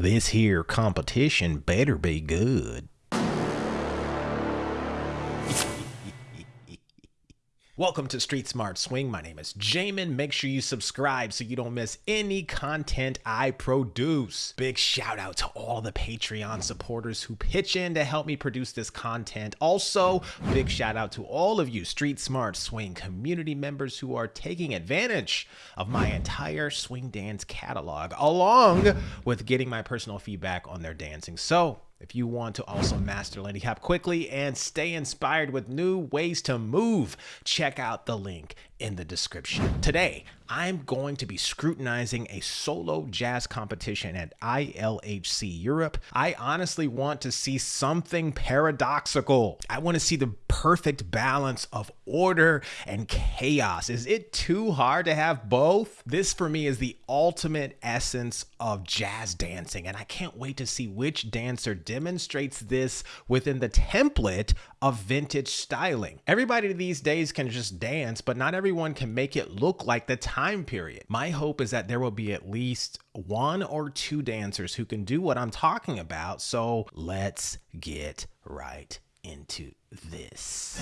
This here competition better be good. Welcome to Street Smart Swing. My name is Jamin. Make sure you subscribe so you don't miss any content I produce. Big shout out to all the Patreon supporters who pitch in to help me produce this content. Also, big shout out to all of you Street Smart Swing community members who are taking advantage of my entire swing dance catalog, along with getting my personal feedback on their dancing. So, if you want to also master Lindy Hop quickly and stay inspired with new ways to move, check out the link in the description. Today, I'm going to be scrutinizing a solo jazz competition at ILHC Europe. I honestly want to see something paradoxical. I want to see the perfect balance of order and chaos. Is it too hard to have both? This for me is the ultimate essence of jazz dancing, and I can't wait to see which dancer demonstrates this within the template of vintage styling. Everybody these days can just dance, but not everyone can make it look like the time period. My hope is that there will be at least one or two dancers who can do what I'm talking about. So let's get right into this.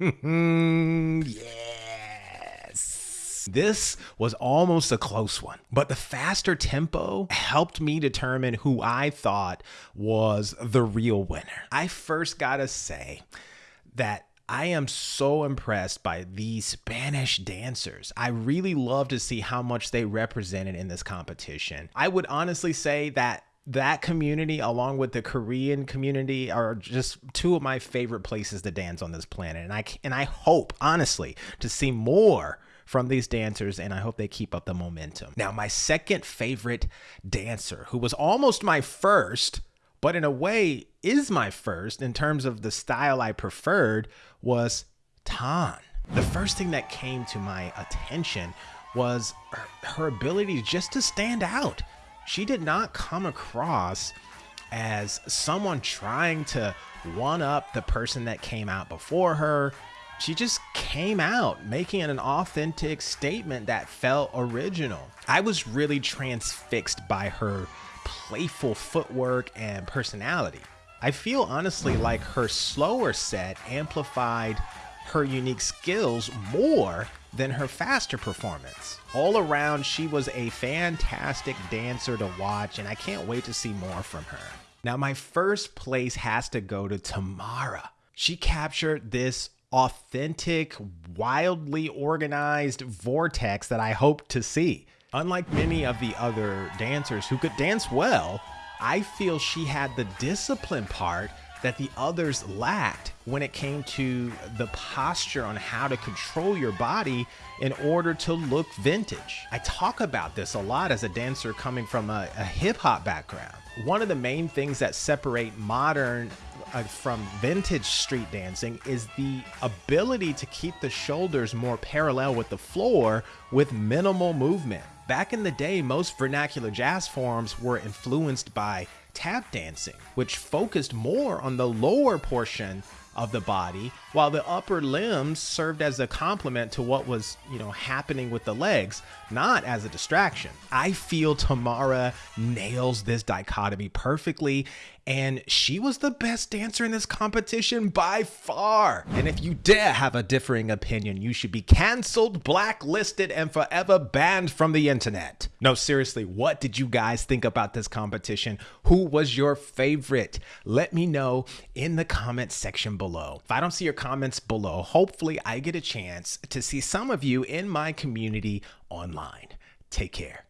yes. This was almost a close one, but the faster tempo helped me determine who I thought was the real winner. I first gotta say that I am so impressed by these Spanish dancers. I really love to see how much they represented in this competition. I would honestly say that that community along with the Korean community are just two of my favorite places to dance on this planet and I and I hope honestly to see more from these dancers and I hope they keep up the momentum. Now my second favorite dancer who was almost my first but in a way is my first in terms of the style I preferred was Tan. The first thing that came to my attention was her, her ability just to stand out. She did not come across as someone trying to one up the person that came out before her. She just came out making an authentic statement that felt original. I was really transfixed by her playful footwork and personality. I feel honestly like her slower set amplified her unique skills more than her faster performance. All around, she was a fantastic dancer to watch, and I can't wait to see more from her. Now, my first place has to go to Tamara. She captured this authentic, wildly organized vortex that I hope to see. Unlike many of the other dancers who could dance well, I feel she had the discipline part that the others lacked when it came to the posture on how to control your body in order to look vintage. I talk about this a lot as a dancer coming from a, a hip hop background. One of the main things that separate modern uh, from vintage street dancing is the ability to keep the shoulders more parallel with the floor with minimal movement. Back in the day, most vernacular jazz forms were influenced by tap dancing, which focused more on the lower portion of the body while the upper limbs served as a complement to what was you know happening with the legs not as a distraction i feel tamara nails this dichotomy perfectly and she was the best dancer in this competition by far. And if you dare have a differing opinion, you should be canceled, blacklisted, and forever banned from the internet. No, seriously, what did you guys think about this competition? Who was your favorite? Let me know in the comment section below. If I don't see your comments below, hopefully I get a chance to see some of you in my community online. Take care.